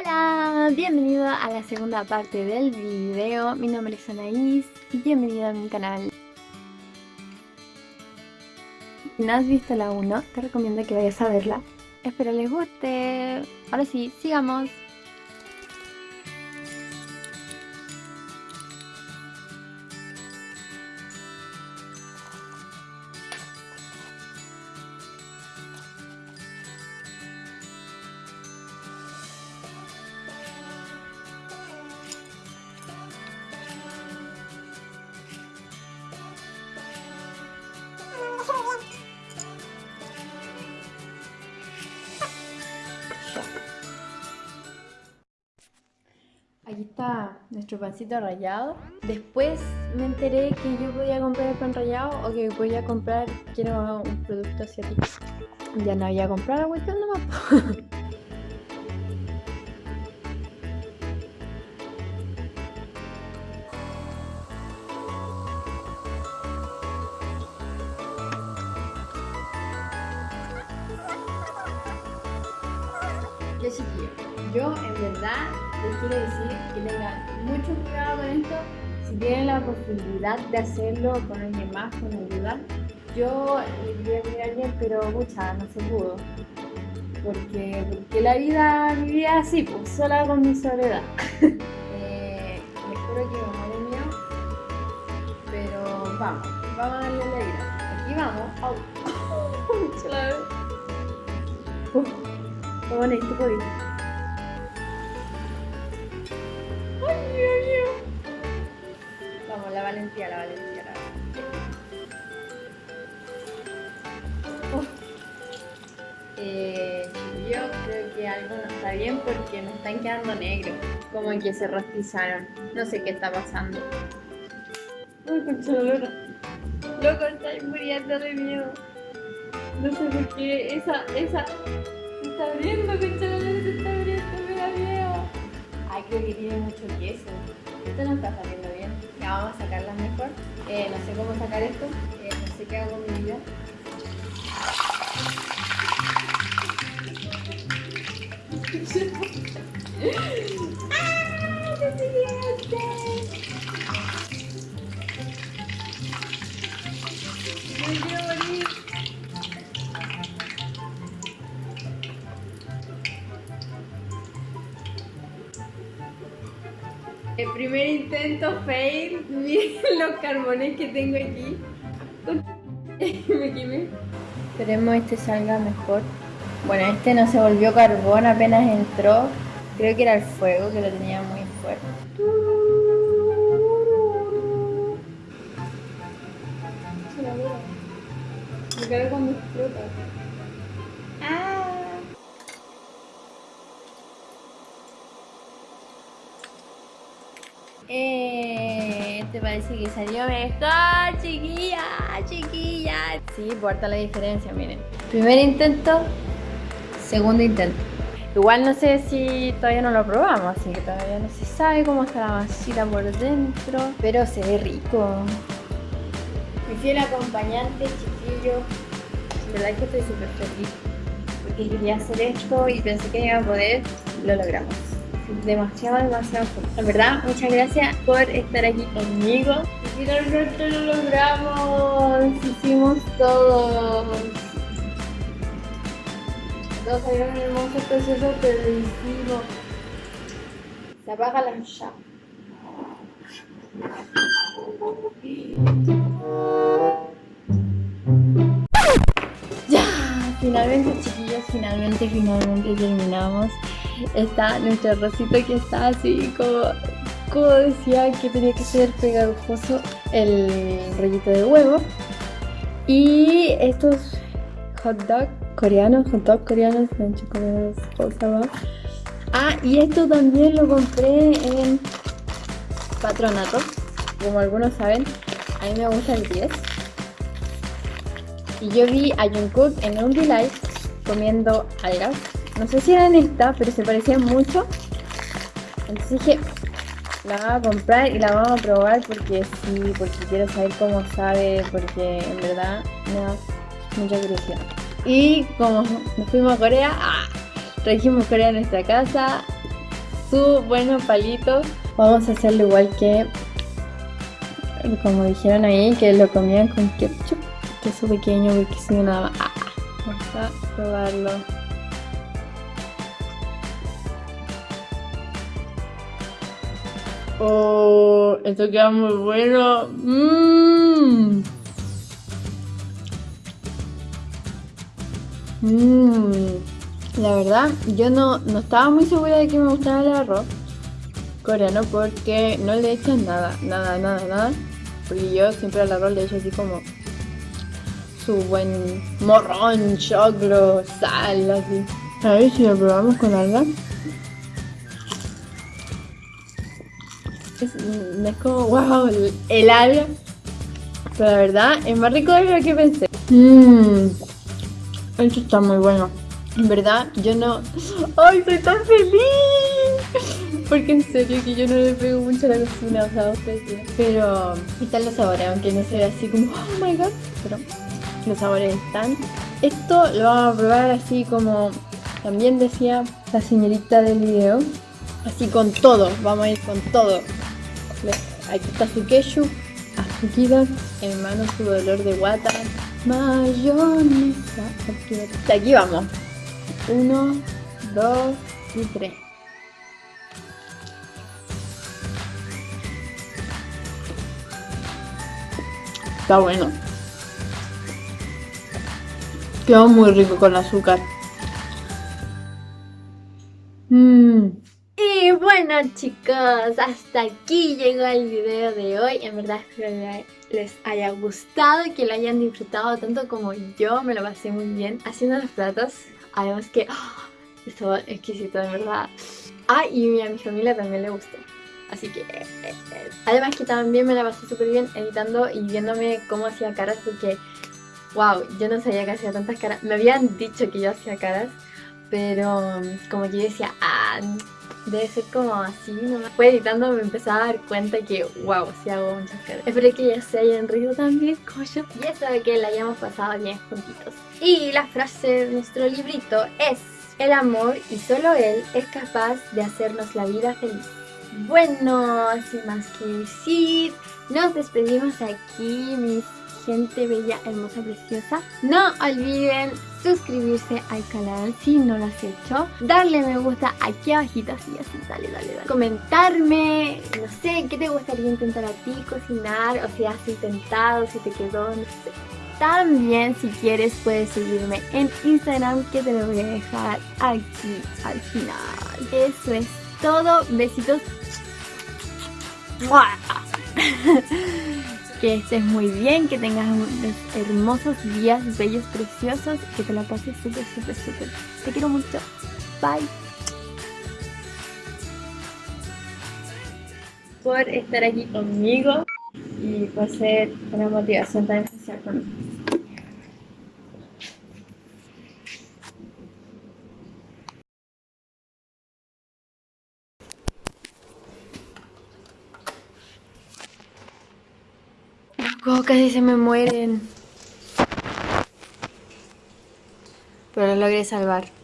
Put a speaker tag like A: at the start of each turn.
A: Hola, bienvenido a la segunda parte del video. Mi nombre es Anaís y bienvenido a mi canal. Si no has visto la 1, te recomiendo que vayas a verla. Espero les guste. Ahora sí, sigamos. Nuestro pancito rallado. Después me enteré que yo podía comprar el pan rallado o que podía comprar, quiero un producto asiático. Ya no había comprado la cuestión nomás. yo en verdad les quiero decir que tengan mucho cuidado con esto. Si tienen la posibilidad de hacerlo con alguien más, con ayuda, yo quería pedir a alguien, pero mucha, no se pudo. Porque, porque la vida vivía así, pues sola con mi soledad. eh, espero que muere mío, pero vamos, vamos a darle la vida. Aquí vamos. Au. Uf, qué Vamos, la valentía, la valentía, la valentía. Eh, yo creo que algo no está bien porque me están quedando negros. Como que se rostizaron. No sé qué está pasando. Uy, concha Loco, estoy muriendo de miedo. No sé por qué esa, esa se está abriendo, concha se está abriendo. Creo que tiene mucho queso. Esto no está saliendo bien. Ya vamos a sacarlas mejor. Eh, no sé cómo sacar esto. Eh, no sé qué hago con mi vida. ¡Ah! ¡Qué siguiente! El primer intento fail, miren los carbones que tengo aquí. Me quemé. Esperemos este salga mejor. Bueno, este no se volvió carbón apenas entró. Creo que era el fuego que lo tenía muy fuerte. Me cae cuando explota. Eh, ¿Te parece que salió mejor, chiquilla? Chiquilla. Sí, importa la diferencia, miren. Primer intento, segundo intento. Igual no sé si todavía no lo probamos, así que todavía no se sabe cómo está la masita por dentro. Pero se ve rico. Mi fiel acompañante, chiquillo. De verdad que estoy súper feliz. Porque quería hacer esto y pensé que iba a poder. Lo logramos demasiado, demasiado En verdad, muchas gracias por estar aquí conmigo. Y finalmente lo logramos. Hicimos todo. Todos salieron hermosos, preciosos, pero lo hicimos. Se apaga la llama. Ya, finalmente chiquillos, finalmente, finalmente terminamos está nuestro rosito que está así como, como decía que tenía que ser pegajoso el rollito de huevo. Y estos hot dog coreanos, hot dog coreanos, como Ah, y esto también lo compré en Patronato, como algunos saben, a mí me gusta el 10. Y yo vi a Jungkook en un live comiendo algas no sé si eran estas, pero se parecían mucho. Entonces dije, la vamos a comprar y la vamos a probar porque sí, porque quiero saber cómo sabe, porque en verdad me da mucha curiosidad. Y como nos fuimos a Corea, ¡ah! trajimos Corea a nuestra casa sus buenos palitos. Vamos a hacerlo igual que, como dijeron ahí, que lo comían con ketchup. Queso pequeño porque si no nada. Ah, vamos a probarlo. Oh, esto queda muy bueno. Mmm. Mmm. La verdad, yo no, no estaba muy segura de que me gustaba el arroz coreano porque no le echan nada, nada, nada, nada. Porque yo siempre al arroz le echo así como su buen morrón, choclo, sal, así. A ver si lo probamos con alga. Es, es como, wow, el, el alga. Pero la verdad, es más rico de lo que pensé. Mmm, esto está muy bueno. En verdad, yo no... ¡Ay, soy tan feliz! Porque en serio que yo no le pego mucho a la cocina, o sea, ustedes Pero están los sabores, aunque no se ve así como, oh my god, pero los sabores están. Esto lo vamos a probar así como también decía la señorita del video. Así con todo, vamos a ir con todo. Aquí está su ketchup, azuquita, en mano su dolor de guata, mayonesa. Aquí, aquí vamos. Uno, dos y tres. Está bueno. Quedó muy rico con azúcar. Mm. Y bueno chicos, hasta aquí llegó el video de hoy. En verdad espero que les haya gustado, que lo hayan disfrutado tanto como yo. Me lo pasé muy bien haciendo los platos. Además que oh, estuvo exquisito, de verdad. Ah, y a mi familia también le gustó. Así que... Eh, eh, eh. Además que también me la pasé súper bien editando y viéndome cómo hacía caras porque... Wow, yo no sabía que hacía tantas caras. Me habían dicho que yo hacía caras, pero como que yo decía, ah, debe ser como así nomás. Fue editando me empecé a dar cuenta que, wow, sí hago muchas caras. Espero que ya se hayan reído también como yo. Y de que la hayamos pasado bien juntitos. Y la frase de nuestro librito es, el amor y solo él es capaz de hacernos la vida feliz. Bueno, sin más que decir, nos despedimos aquí, mis gente bella, hermosa, preciosa. No olviden suscribirse al canal si no lo has hecho. Darle me gusta aquí abajito, así, así, dale, dale, dale. Comentarme, no sé, qué te gustaría intentar a ti cocinar, o si has intentado, si te quedó, no sé. También, si quieres, puedes seguirme en Instagram, que te lo voy a dejar aquí al final. Eso es todo. Besitos. que estés muy bien, que tengas unos hermosos días, bellos, preciosos, que te la pases súper, súper, súper. Te quiero mucho. Bye. Por estar aquí conmigo y por ser una motivación tan especial para. Casi se me mueren. Pero lo logré salvar.